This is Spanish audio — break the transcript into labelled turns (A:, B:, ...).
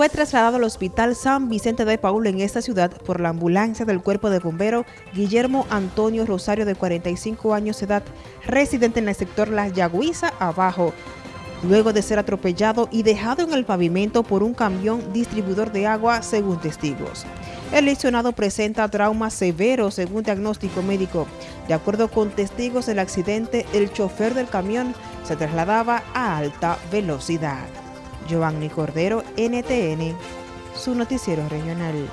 A: fue trasladado al Hospital San Vicente de Paul en esta ciudad por la ambulancia del Cuerpo de Bombero Guillermo Antonio Rosario, de 45 años de edad, residente en el sector La Yagüiza, abajo, luego de ser atropellado y dejado en el pavimento por un camión distribuidor de agua, según testigos. El lesionado presenta trauma severo según diagnóstico médico. De acuerdo con testigos del accidente, el chofer del camión se trasladaba a alta velocidad. Giovanni Cordero, NTN, su noticiero regional.